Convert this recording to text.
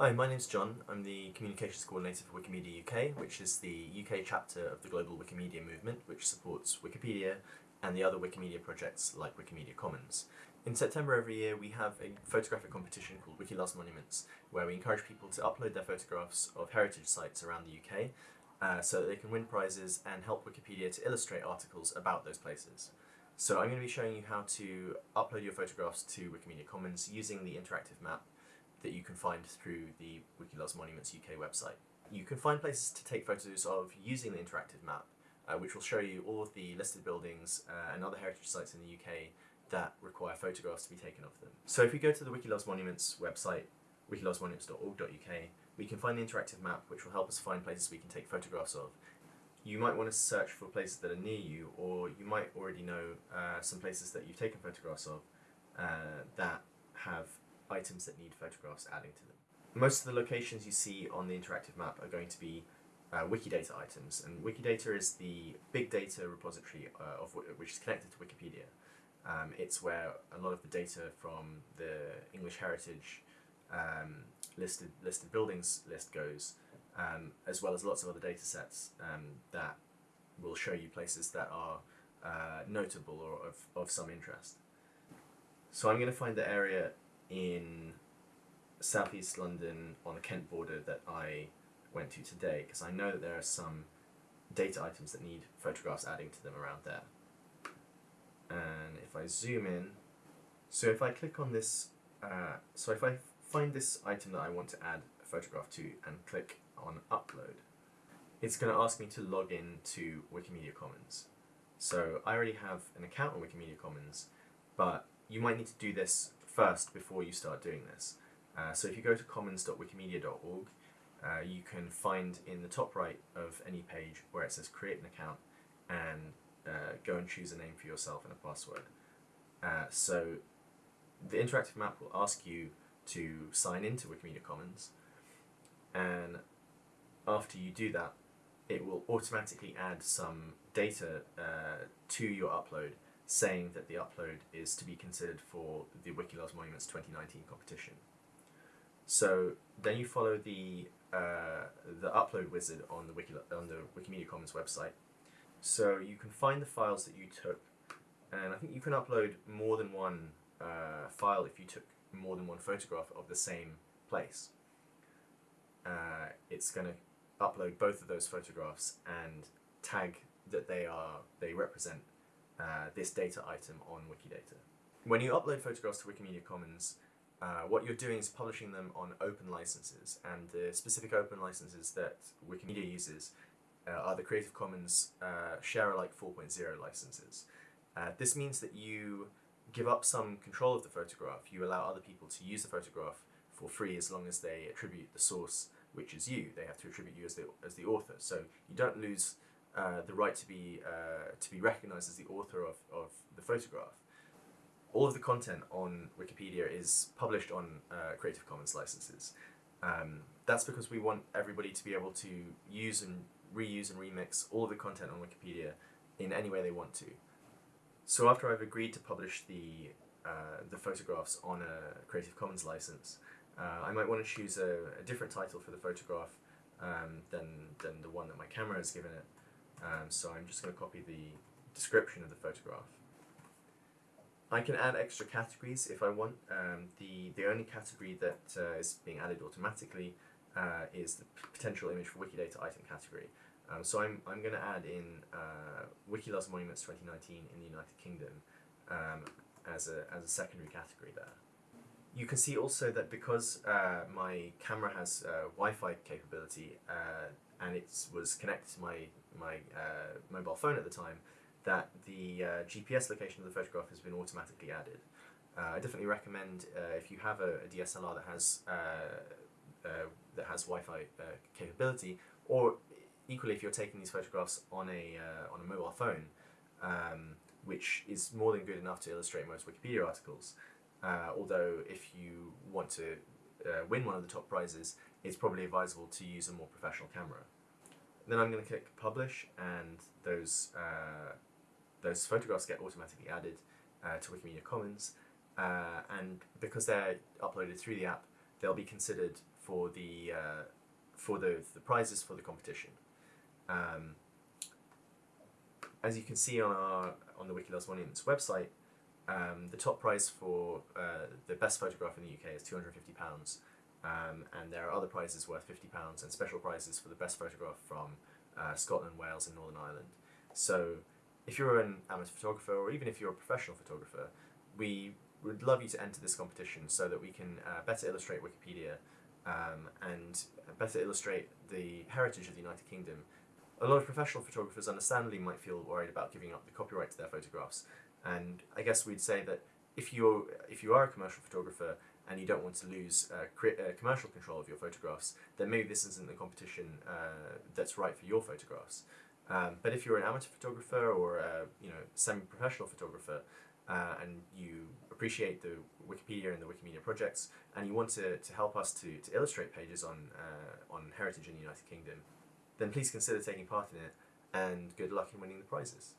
Hi, my name's John. I'm the Communications Coordinator for Wikimedia UK, which is the UK chapter of the global Wikimedia movement, which supports Wikipedia and the other Wikimedia projects like Wikimedia Commons. In September every year we have a photographic competition called Wiki Monuments, where we encourage people to upload their photographs of heritage sites around the UK uh, so that they can win prizes and help Wikipedia to illustrate articles about those places. So I'm going to be showing you how to upload your photographs to Wikimedia Commons using the interactive map that you can find through the Wiki Loves Monuments UK website. You can find places to take photos of using the interactive map, uh, which will show you all of the listed buildings uh, and other heritage sites in the UK that require photographs to be taken of them. So if we go to the Wiki Loves Monuments website, wikilovesmonuments.org.uk, we can find the interactive map which will help us find places we can take photographs of you might want to search for places that are near you, or you might already know uh, some places that you've taken photographs of uh, that have items that need photographs adding to them. Most of the locations you see on the interactive map are going to be uh, Wikidata items, and Wikidata is the big data repository uh, of which is connected to Wikipedia. Um, it's where a lot of the data from the English heritage um, listed listed buildings list goes, um, as well as lots of other data sets um, that will show you places that are uh, notable or of, of some interest. So I'm going to find the area in southeast London on the Kent border that I went to today because I know that there are some data items that need photographs adding to them around there. And if I zoom in, so if I click on this, uh, so if I find this item that I want to add a photograph to and click on upload, it's going to ask me to log in to Wikimedia Commons. So I already have an account on Wikimedia Commons, but you might need to do this first before you start doing this. Uh, so if you go to commons.wikimedia.org, uh, you can find in the top right of any page where it says create an account and uh, go and choose a name for yourself and a password. Uh, so the interactive map will ask you to sign into Wikimedia Commons and after you do that, it will automatically add some data uh, to your upload saying that the upload is to be considered for the Wiki Loves Monuments 2019 competition. So then you follow the uh, the upload wizard on the Wiki on the Wikimedia Commons website. So you can find the files that you took, and I think you can upload more than one uh, file if you took more than one photograph of the same place. Uh, it's going to upload both of those photographs and tag that they are they represent uh, this data item on Wikidata. When you upload photographs to Wikimedia Commons, uh, what you're doing is publishing them on open licenses, and the specific open licenses that Wikimedia uses uh, are the Creative Commons uh, Share Alike 4.0 licenses. Uh, this means that you give up some control of the photograph. You allow other people to use the photograph for free as long as they attribute the source which is you. They have to attribute you as the as the author. So you don't lose uh, the right to be uh, to be recognised as the author of, of the photograph. All of the content on Wikipedia is published on uh, Creative Commons licenses. Um, that's because we want everybody to be able to use and reuse and remix all of the content on Wikipedia in any way they want to. So after I've agreed to publish the uh, the photographs on a Creative Commons license, uh, I might want to choose a, a, different title for the photograph um, than, than the one that my camera has given it. Um, so I'm just going to copy the description of the photograph. I can add extra categories if I want. Um, the, the only category that uh, is being added automatically uh, is the potential image for Wikidata item category. Um, so I'm, I'm going to add in uh, Wiki Loves Monuments 2019 in the United Kingdom um, as, a, as a secondary category there. You can see also that because uh, my camera has uh, Wi-Fi capability uh, and it was connected to my, my uh, mobile phone at the time, that the uh, GPS location of the photograph has been automatically added. Uh, I definitely recommend if you have a, a DSLR that has that has Wi-Fi capability, or equally if you're taking these photographs on a on a mobile phone, um, which is more than good enough to illustrate most Wikipedia articles. Uh, although if you want to uh, win one of the top prizes, it's probably advisable to use a more professional camera. Then I'm going to click publish and those, uh, those photographs get automatically added uh, to Wikimedia Commons uh, and because they're uploaded through the app, they'll be considered for the uh, for the the prizes for the competition. Um, as you can see on our on the Monuments website, um, the top prize for uh, the best photograph in the UK is two hundred fifty pounds, um, and there are other prizes worth fifty pounds and special prizes for the best photograph from uh, Scotland, Wales, and Northern Ireland. So, if you're an amateur photographer or even if you're a professional photographer, we would love you to enter this competition so that we can uh, better illustrate Wikipedia um, and better illustrate the heritage of the United Kingdom. A lot of professional photographers, understandably, might feel worried about giving up the copyright to their photographs, and I guess we'd say that if you're if you are a commercial photographer and you don't want to lose uh, uh, commercial control of your photographs, then maybe this isn't the competition uh, that's right for your photographs. Um, but if you're an amateur photographer or a you know semi-professional photographer, uh, and you appreciate the Wikipedia and the Wikimedia projects, and you want to, to help us to, to illustrate pages on uh, on heritage in the United Kingdom, then please consider taking part in it, and good luck in winning the prizes.